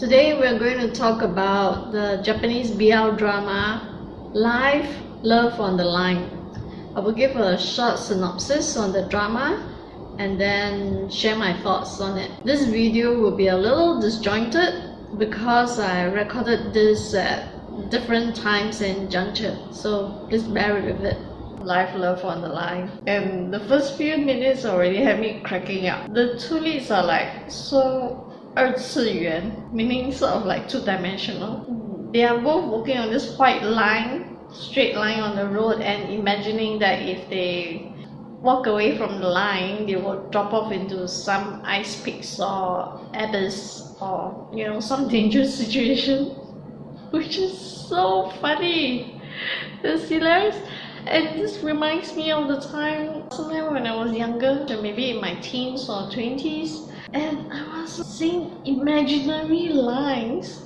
Today we're going to talk about the Japanese BL drama Life Love on the Line. I will give a short synopsis on the drama and then share my thoughts on it. This video will be a little disjointed because I recorded this at different times and juncture, so please bear with it. Life Love on the Line. And the first few minutes already had me cracking up. The two leads are like so 二次元, meaning sort of like two-dimensional. They are both walking on this white line, straight line on the road and imagining that if they walk away from the line, they will drop off into some ice peaks or abyss or, you know, some dangerous situation. Which is so funny. It's hilarious. And this reminds me of the time, sometime when I was younger, maybe in my teens or 20s, and I was seeing imaginary lines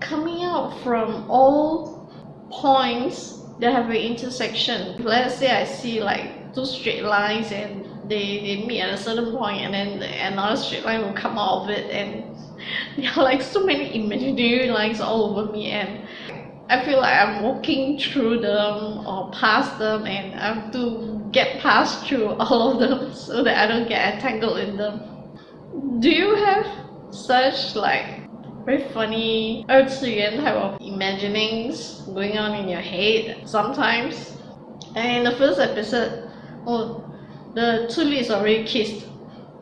coming out from all points that have an intersection. Let's say I see like two straight lines and they, they meet at a certain point and then another straight line will come out of it and there are like so many imaginary lines all over me and I feel like I'm walking through them or past them and I have to get past through all of them so that I don't get entangled in them do you have such like very funny 二次元 type of imaginings going on in your head sometimes? And in the first episode, oh, the two leads already kissed.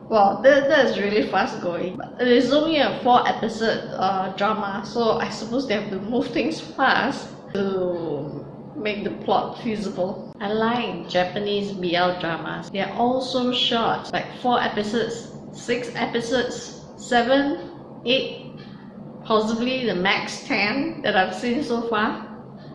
Wow, that, that is really fast going. It is only a four episode uh, drama, so I suppose they have to move things fast to make the plot feasible. I like Japanese BL dramas. They are all so short, like four episodes six episodes, seven, eight, possibly the max 10 that I've seen so far.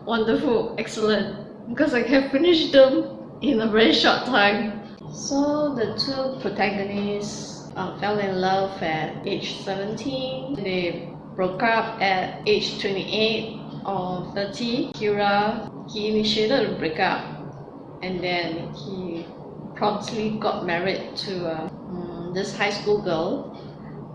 Wonderful, excellent, because I can finish them in a very short time. So the two protagonists uh, fell in love at age 17. They broke up at age 28 or 30. Kira, he initiated the breakup and then he promptly got married to a this high school girl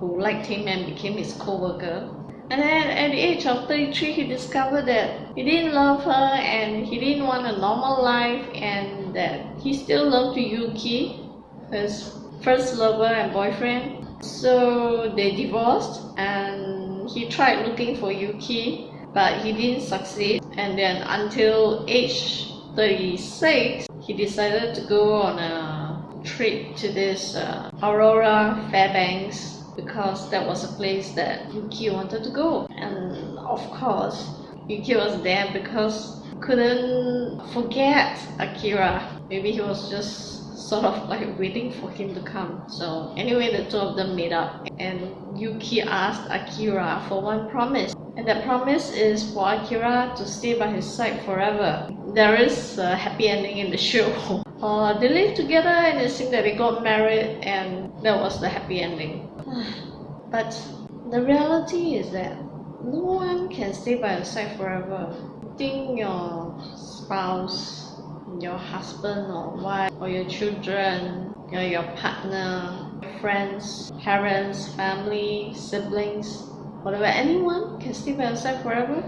who liked him and became his co-worker. And then at the age of 33, he discovered that he didn't love her and he didn't want a normal life and that he still loved Yuki, his first lover and boyfriend. So they divorced and he tried looking for Yuki but he didn't succeed. And then until age 36, he decided to go on a trip to this uh, Aurora Fairbanks because that was a place that Yuki wanted to go. And of course, Yuki was there because couldn't forget Akira. Maybe he was just sort of like waiting for him to come. So anyway, the two of them made up and Yuki asked Akira for one promise. And that promise is for Akira to stay by his side forever. There is a happy ending in the show. Uh, they lived together and it seemed that they got married and that was the happy ending. but the reality is that no one can stay by your side forever. think your spouse, your husband or wife, or your children, your partner, your friends, parents, family, siblings, whatever, anyone can stay by your side forever?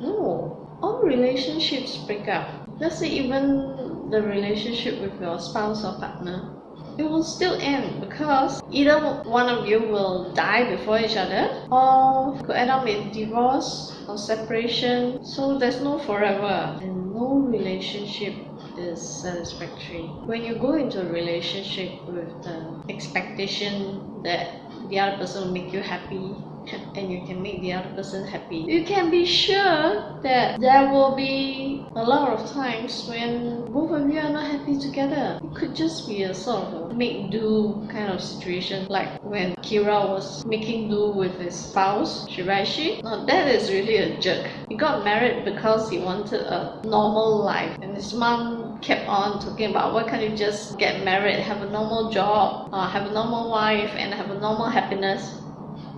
No. All relationships break up. Let's say even the relationship with your spouse or partner, it will still end because either one of you will die before each other or could end up with divorce or separation. So there's no forever and no relationship is satisfactory. When you go into a relationship with the expectation that the other person will make you happy and you can make the other person happy. You can be sure that there will be a lot of times when both of you are not happy together. It could just be a sort of a make do kind of situation like when Kira was making do with his spouse, Shiraishi. Now that is really a jerk. He got married because he wanted a normal life and his mom kept on talking about why can't you just get married, have a normal job, uh, have a normal wife and have a normal happiness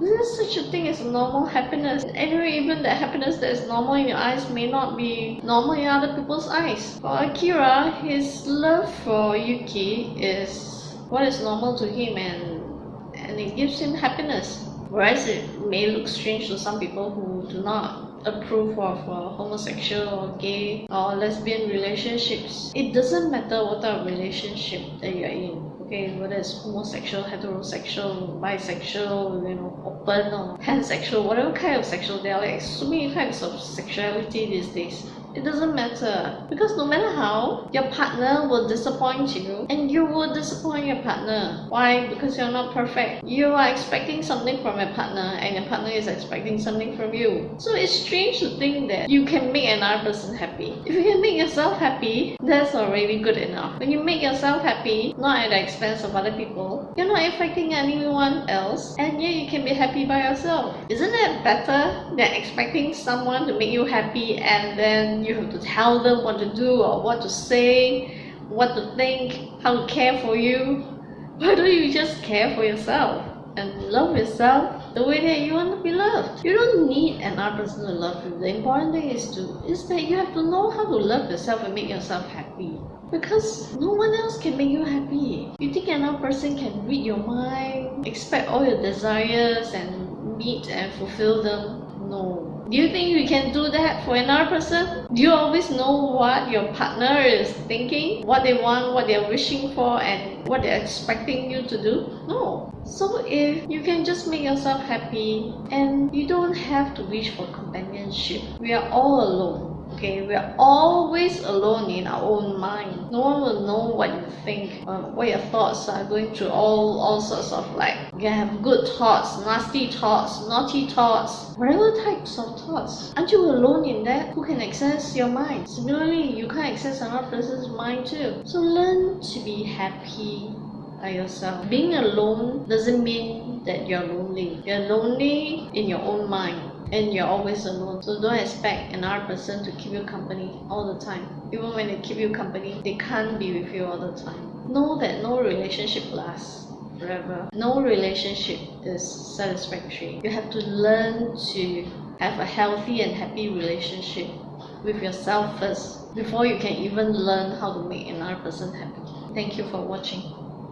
there is such a thing as normal happiness. Anyway, even the happiness that is normal in your eyes may not be normal in other people's eyes. For Akira, his love for Yuki is what is normal to him and, and it gives him happiness. Whereas it may look strange to some people who do not approve of uh, homosexual or gay or lesbian relationships. It doesn't matter what type of relationship that you're in. Okay, whether it's homosexual, heterosexual, bisexual, you know, open or pansexual, whatever kind of sexual, there are like so many types of sexuality these days. It doesn't matter because no matter how, your partner will disappoint you and you will disappoint your partner. Why? Because you're not perfect. You are expecting something from your partner and your partner is expecting something from you. So it's strange to think that you can make another person happy. If you can make yourself happy, that's already good enough. When you make yourself happy, not at the expense of other people, you're not affecting anyone else and yet you can be happy by yourself. Isn't it better than expecting someone to make you happy and then you have to tell them what to do or what to say, what to think, how to care for you. Why don't you just care for yourself and love yourself the way that you want to be loved? You don't need another person to love you. The important thing is to is that you have to know how to love yourself and make yourself happy. Because no one else can make you happy. You think another person can read your mind, expect all your desires and meet and fulfill them? No. Do you think you can do that for another person? Do you always know what your partner is thinking? What they want, what they're wishing for, and what they're expecting you to do? No. So if you can just make yourself happy and you don't have to wish for companionship, we are all alone okay we're always alone in our own mind. No one will know what you think um, what your thoughts are going through all all sorts of like you have good thoughts nasty thoughts naughty thoughts whatever types of thoughts. Aren't you alone in that? Who can access your mind? Similarly you can't access another person's mind too. So learn to be happy by yourself. Being alone doesn't mean that you're lonely. You're lonely in your own mind and you're always alone. So don't expect another person to keep you company all the time. Even when they keep you company, they can't be with you all the time. Know that no relationship lasts forever. No relationship is satisfactory. You have to learn to have a healthy and happy relationship with yourself first before you can even learn how to make another person happy. Thank you for watching.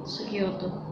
Sugioto.